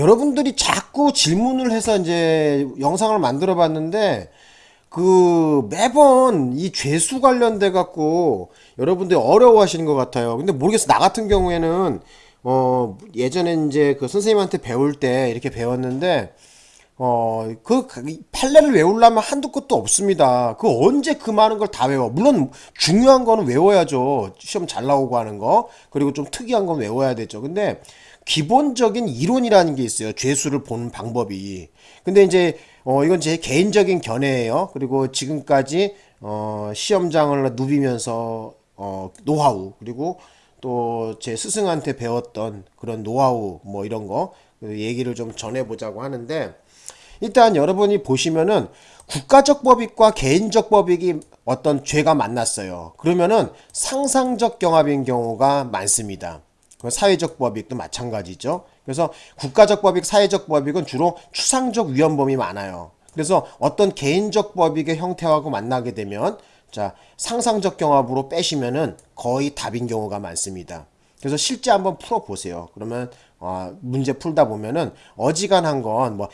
여러분들이 자꾸 질문을 해서 이제 영상을 만들어 봤는데 그 매번 이 죄수 관련돼 갖고 여러분들이 어려워 하시는 것 같아요. 근데 모르겠어. 나 같은 경우에는 어 예전에 이제 그 선생님한테 배울 때 이렇게 배웠는데 어, 그, 판례를 외우려면 한두 끝도 없습니다. 그 언제 그 많은 걸 다 외워. 물론 중요한 거는 외워야죠. 시험 잘 나오고 하는 거. 그리고 좀 특이한 건 외워야 되죠. 근데 기본적인 이론이라는 게 있어요. 죄수를 보는 방법이. 근데 이제, 어, 이건 제 개인적인 견해예요. 그리고 지금까지, 어, 시험장을 누비면서, 어, 노하우. 그리고 또 제 스승한테 배웠던 그런 노하우, 뭐 이런 거. 그 얘기를 좀 전해보자고 하는데, 일단 여러분이 보시면은 국가적 법익과 개인적 법익이 어떤 죄가 만났어요. 그러면은 상상적 경합인 경우가 많습니다. 사회적 법익도 마찬가지죠. 그래서 국가적 법익, 사회적 법익은 주로 추상적 위헌범이 많아요. 그래서 어떤 개인적 법익의 형태하고 만나게 되면 자 상상적 경합으로 빼시면은 거의 답인 경우가 많습니다. 그래서 실제 한번 풀어보세요. 그러면 어, 문제 풀다 보면은 어지간한 건 뭐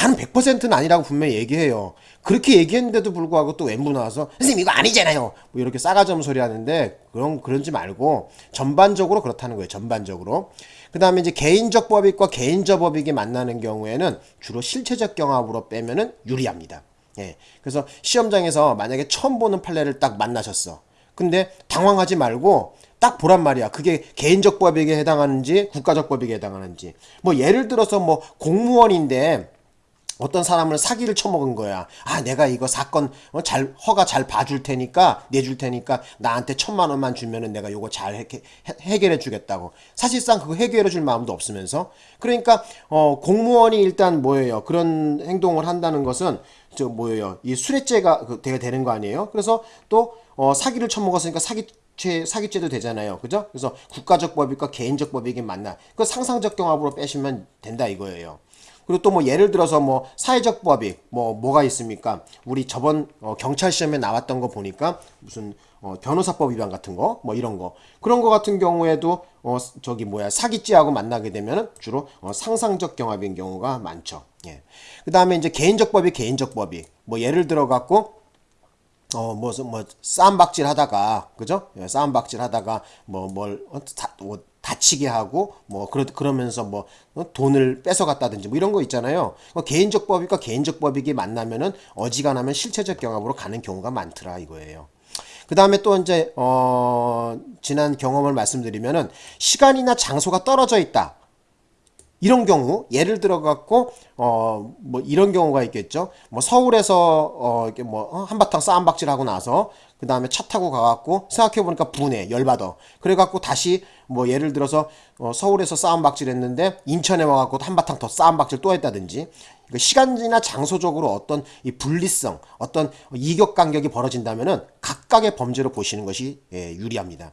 단 100%는 아니라고 분명히 얘기해요. 그렇게 얘기했는데도 불구하고 또 왼부 나와서 선생님 이거 아니잖아요. 뭐 이렇게 없는 소리 하는데 그런 그런지 말고 전반적으로 그렇다는 거예요. 전반적으로. 그 다음에 이제 개인적 법익과 개인적 법익이 만나는 경우에는 주로 실체적 경합으로 빼면은 유리합니다. 예. 그래서 시험장에서 만약에 처음 보는 판례를 딱 만나셨어. 근데 당황하지 말고 딱 보란 말이야. 그게 개인적 법익에 해당하는지 국가적 법익에 해당하는지. 뭐 예를 들어서 뭐 공무원인데 어떤 사람을 사기를 쳐먹은 거야. 아, 내가 이거 사건 어, 잘 허가 잘 봐줄 테니까 내줄 테니까 나한테 천만 원만 주면은 내가 요거 잘 해, 해결해 주겠다고. 사실상 그거 해결해 줄 마음도 없으면서 그러니까 어 공무원이 일단 뭐예요? 그런 행동을 한다는 것은 저 뭐예요? 이 수뢰죄가 그 되는 거 아니에요? 그래서 또 어, 사기를 쳐먹었으니까 사기 죄, 사기죄도 되잖아요. 그죠? 그래서 국가적 법익과 개인적 법익이 맞나. 그 상상적 경합으로 빼시면 된다 이거예요. 그리고 또 뭐 예를 들어서 뭐 사회적 법익 뭐 뭐가 있습니까? 우리 저번 어 경찰 시험에 나왔던 거 보니까 무슨 어 변호사법 위반 같은 거 뭐 이런 거 그런 거 같은 경우에도 어 저기 뭐야 사기죄하고 만나게 되면 주로 어 상상적 경합인 경우가 많죠. 예. 그 다음에 이제 개인적 법익 개인적 법익 뭐 예를 들어 갖고 어, 뭐, 뭐, 싸움박질 하다가, 그죠? 예, 싸움박질 하다가, 뭐, 뭘, 어, 다, 뭐, 다치게 하고, 뭐, 그러, 그러면서 뭐, 어, 돈을 뺏어갔다든지, 뭐, 이런 거 있잖아요. 어, 개인적 법익과 개인적 법익이 만나면은 어지간하면 실체적 경합으로 가는 경우가 많더라, 이거예요. 그 다음에 또 이제, 어, 지난 경험을 말씀드리면은, 시간이나 장소가 떨어져 있다. 이런 경우 예를 들어 갖고 어 뭐 이런 경우가 있겠죠. 뭐 서울에서 어 이렇게 뭐 어, 한바탕 싸움박질 하고 나서 그 다음에 차 타고 가갖고 생각해 보니까 분해 열받아. 그래 갖고 다시 뭐 예를 들어서 어 서울에서 싸움박질 했는데 인천에 와갖고 한바탕 더 싸움박질 또 했다든지 그 시간이나 장소적으로 어떤 이 분리성 어떤 이격 간격이 벌어진다면은 각각의 범죄로 보시는 것이 예, 유리합니다.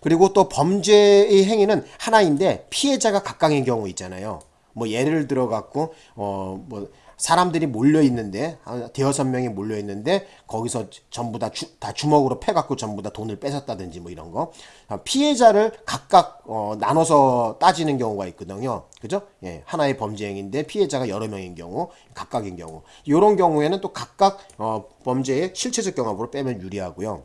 그리고 또 범죄의 행위는 하나인데 피해자가 각각의 경우 있잖아요. 뭐 예를 들어 갖고 어 뭐 사람들이 몰려 있는데 대여섯 명이 몰려 있는데 거기서 전부 다, 주, 다 주먹으로 패 갖고 전부 다 돈을 뺏었다든지 뭐 이런 거. 아, 피해자를 각각 어, 나눠서 따지는 경우가 있거든요. 그죠? 예 하나의 범죄 행위인데 피해자가 여러 명인 경우 각각인 경우. 이런 경우에는 또 각각 어, 범죄의 실체적 경험으로 빼면 유리하고요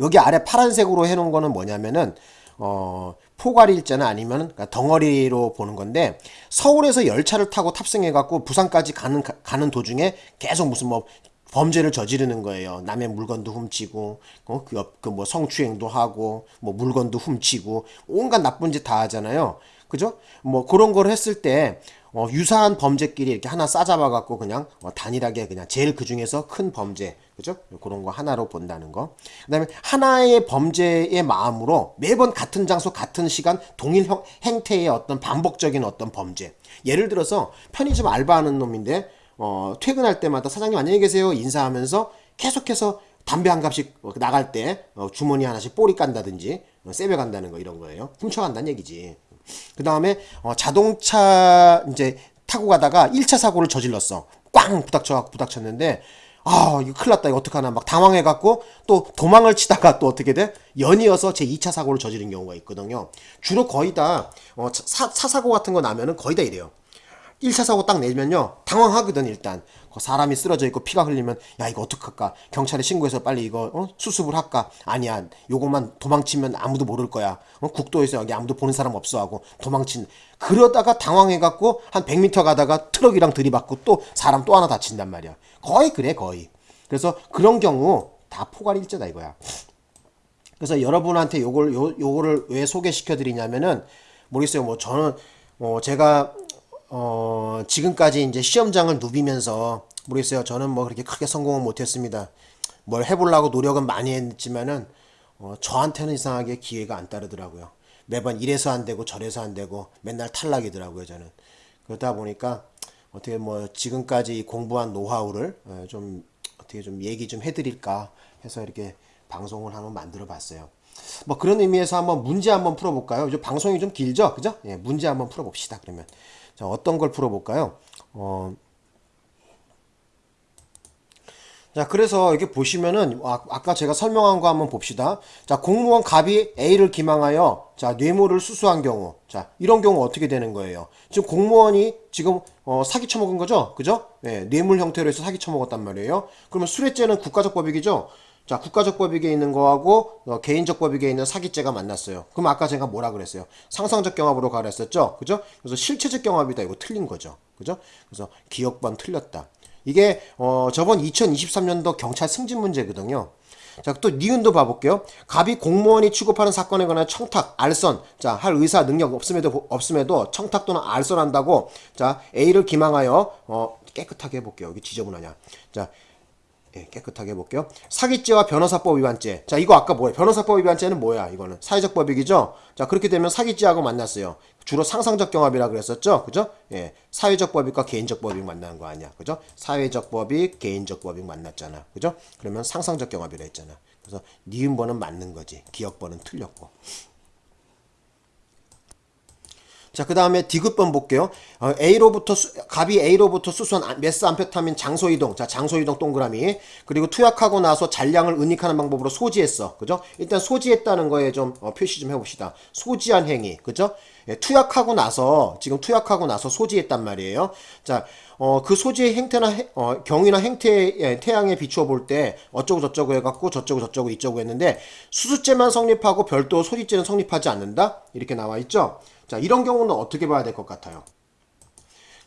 여기 아래 파란색으로 해놓은 거는 뭐냐면은 어, 포괄 일자는 아니면 그러니까 덩어리로 보는 건데 서울에서 열차를 타고 탑승해 갖고 부산까지 가는 가는 도중에 계속 무슨 뭐 범죄를 저지르는 거예요. 남의 물건도 훔치고, 어, 그, 그, 뭐, 성추행도 하고, 뭐, 물건도 훔치고, 온갖 나쁜 짓 다 하잖아요. 그죠? 뭐, 그런 걸 했을 때, 어, 유사한 범죄끼리 이렇게 하나 싸잡아 갖고 그냥 어, 단일하게 그냥 제일 그 중에서 큰 범죄 그죠? 그런 거 하나로 본다는 거. 그다음에 하나의 범죄의 마음으로 매번 같은 장소 같은 시간 동일 형, 행태의 어떤 반복적인 어떤 범죄. 예를 들어서 편의점 알바하는 놈인데 어, 퇴근할 때마다 사장님 안녕히 계세요 인사하면서 계속해서 담배 한 갑씩 나갈 때 어, 주머니 하나씩 꼬리 깐다든지 어, 세배 간다는 거 이런 거예요. 훔쳐간다는 얘기지. 그 다음에 어, 자동차 이제 타고 가다가 1차 사고를 저질렀어. 꽝 부닥쳐 부닥쳤는데 아, 이거 큰일 났다. 이거 어떡하나. 막 당황해갖고 또 도망을 치다가 또 어떻게 돼? 연이어서 제 2차 사고를 저지른 경우가 있거든요. 주로 거의 다, 어, 사, 사사고 같은 거 나면은 거의 다 이래요. 1차 사고 딱 내면요. 당황하거든, 일단. 그 사람이 쓰러져 있고 피가 흘리면, 야, 이거 어떡할까? 경찰에 신고해서 빨리 이거, 어? 수습을 할까? 아니야. 요것만 도망치면 아무도 모를 거야. 어? 국도에서 여기 아무도 보는 사람 없어 하고 도망친. 그러다가 당황해갖고 한 100m 가다가 트럭이랑 들이받고 또 사람 또 하나 다친단 말이야. 거의 그래, 거의. 그래서 그런 경우 다 포괄 일제다 이거야. 그래서 여러분한테 요걸 요 요거를 왜 소개시켜 드리냐면은 모르겠어요. 뭐 저는 뭐 제가 어 지금까지 이제 시험장을 누비면서 모르겠어요. 저는 뭐 그렇게 크게 성공은 못 했습니다. 뭘 해보려고 노력은 많이 했지만은 어 저한테는 이상하게 기회가 안 따르더라고요. 매번 이래서 안 되고 저래서 안 되고 맨날 탈락이더라고요, 저는. 그러다 보니까 어떻게 뭐 지금까지 공부한 노하우를 어, 좀 어떻게 좀 얘기 좀 해드릴까 해서 이렇게 방송을 한번 만들어 봤어요. 뭐 그런 의미에서 한번 문제 한번 풀어볼까요? 이제 방송이 좀 길죠? 그죠? 예, 문제 한번 풀어봅시다, 그러면. 자, 어떤 걸 풀어볼까요? 어, 자, 그래서 여기 보시면은, 아, 아까 제가 설명한 거 한번 봅시다. 자, 공무원 갑이 A를 기망하여, 자, 뇌물을 수수한 경우. 자, 이런 경우 어떻게 되는 거예요? 지금 공무원이 지금, 어, 사기 쳐먹은 거죠? 그죠? 예, 뇌물 형태로 해서 사기 쳐먹었단 말이에요. 그러면 수뢰죄는 국가적 법익이죠? 자, 국가적 법익에 있는 거하고, 어, 개인적 법익에 있는 사기죄가 만났어요. 그럼 아까 제가 뭐라 그랬어요? 상상적 경합으로 가라 했었죠? 그죠? 그래서 실체적 경합이다. 이거 틀린 거죠. 그죠? 그래서 기억반 틀렸다. 이게 어 저번 2023년도 경찰 승진 문제거든요. 자, 또 니은도 봐볼게요. 갑이 공무원이 취급하는 사건에 관한 청탁, 알선, 자, 할 의사 능력 없음에도, 없음에도 청탁 또는 알선한다고, 자, A를 기망하여, 어, 깨끗하게 해볼게요. 여기 지저분하냐. 자, 예, 깨끗하게 해볼게요. 사기죄와 변호사법 위반죄. 자, 이거 아까 뭐예요? 변호사법 위반죄는 뭐야? 이거는 사회적 법익이죠? 자, 그렇게 되면 사기죄하고 만났어요. 주로 상상적 경합이라 그랬었죠? 그죠? 예, 사회적 법익과 개인적 법익 만나는 거 아니야? 그죠? 사회적 법익, 개인적 법익 만났잖아. 그죠? 그러면 상상적 경합이라 했잖아. 그래서 니은 번은 맞는 거지. 기억 번은 틀렸고. 자, 그 다음에 디귿번 볼게요. 어, A로부터, 수, 갑이 A로부터 수수한 메스 암페타민 장소 이동. 자, 장소 이동 동그라미. 그리고 투약하고 나서 잔량을 은닉하는 방법으로 소지했어. 그죠? 일단 소지했다는 거에 좀 어, 표시 좀 해봅시다. 소지한 행위. 그죠? 예, 투약하고 나서, 지금 투약하고 나서 소지했단 말이에요. 자, 어, 그 소지의 행태나, 해, 어, 경위나 행태, 예, 태양에 비추어 볼 때, 어쩌고 저쩌고 해갖고, 저쩌고 저쩌고 이쩌고 했는데, 수수죄만 성립하고 별도 소지죄는 성립하지 않는다? 이렇게 나와 있죠? 자, 이런 경우는 어떻게 봐야 될 것 같아요?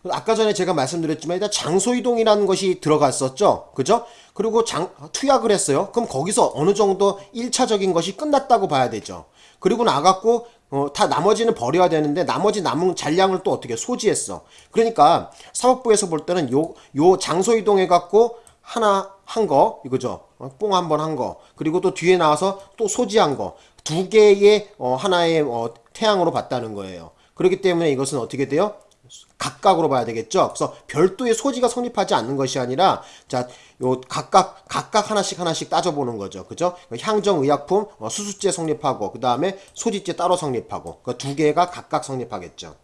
아까 전에 제가 말씀드렸지만 일단 장소 이동이라는 것이 들어갔었죠. 그죠? 그리고 장, 투약을 했어요. 그럼 거기서 어느 정도 1차적인 것이 끝났다고 봐야 되죠. 그리고 나갔고 어, 다 나머지는 버려야 되는데 나머지 남은 잔량을 또 어떻게 소지했어. 그러니까 사법부에서 볼 때는 요, 요 장소 이동해 갖고 하나 한 거, 이거죠. 어, 뽕한 번 한 거. 그리고 또 뒤에 나와서 또 소지한 거. 두 개의 어, 하나의 어, 태양으로 봤다는 거예요. 그렇기 때문에 이것은 어떻게 돼요? 각각으로 봐야 되겠죠. 그래서 별도의 소지가 성립하지 않는 것이 아니라 자, 요 각각 각각 하나씩 하나씩 따져보는 거죠. 그죠? 향정 의약품 어, 수수죄 성립하고 그 다음에 소지죄 따로 성립하고 그 두 개가 각각 성립하겠죠.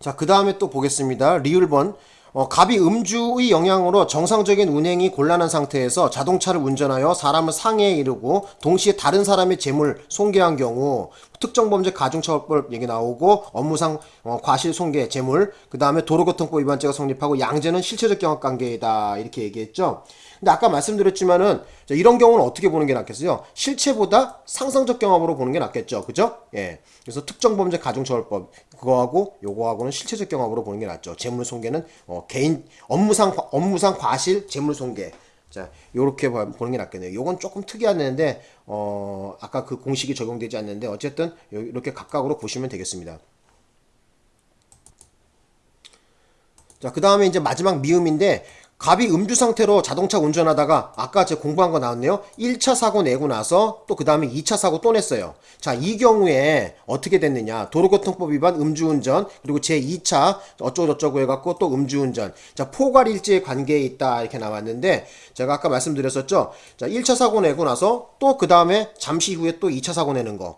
자, 그 다음에 또 보겠습니다. 리을번 어, 갑이 음주의 영향으로 정상적인 운행이 곤란한 상태에서 자동차를 운전하여 사람을 상해에 이르고 동시에 다른 사람의 재물 손괴한 경우 특정범죄 가중처벌법 얘기 나오고 업무상 어, 과실 손괴 재물 그 다음에 도로교통법 위반죄가 성립하고 양죄는 실체적 경합관계이다 이렇게 얘기했죠. 근데 아까 말씀드렸지만은 이런 경우는 어떻게 보는 게 낫겠어요? 실체보다 상상적 경험으로 보는 게 낫겠죠. 그죠? 예. 그래서 특정 범죄 가중처벌법 그거하고 요거하고는 실체적 경험으로 보는 게 낫죠. 재물 손괴는 어, 개인 업무상 업무상 과실 재물 손괴 자, 요렇게 보는 게 낫겠네요. 요건 조금 특이한데, 어, 아까 그 공식이 적용되지 않는데, 어쨌든, 이렇게 각각으로 보시면 되겠습니다. 자, 그 다음에 이제 마지막 미음인데, 갑이 음주 상태로 자동차 운전하다가 아까 제가 공부한 거 나왔네요. 1차 사고 내고 나서 또 그 다음에 2차 사고 또 냈어요. 자, 이 경우에 어떻게 됐느냐. 도로교통법 위반 음주운전 그리고 제 2차 어쩌고저쩌고 해갖고 또 음주운전. 자, 포괄일지의 관계에 있다 이렇게 나왔는데 제가 아까 말씀드렸었죠. 자, 1차 사고 내고 나서 또 그 다음에 잠시 후에 또 2차 사고 내는 거.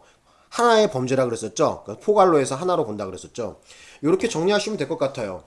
하나의 범죄라 그랬었죠. 포괄로 해서 하나로 본다 그랬었죠. 이렇게 정리하시면 될 것 같아요.